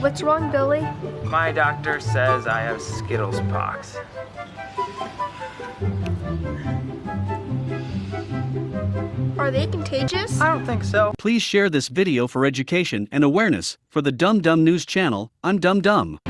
What's wrong, Billy? My doctor says I have Skittles pox. Are they contagious? I don't think so. Please share this video for education and awareness. For the Dum Dum News channel, I'm Dum Dum.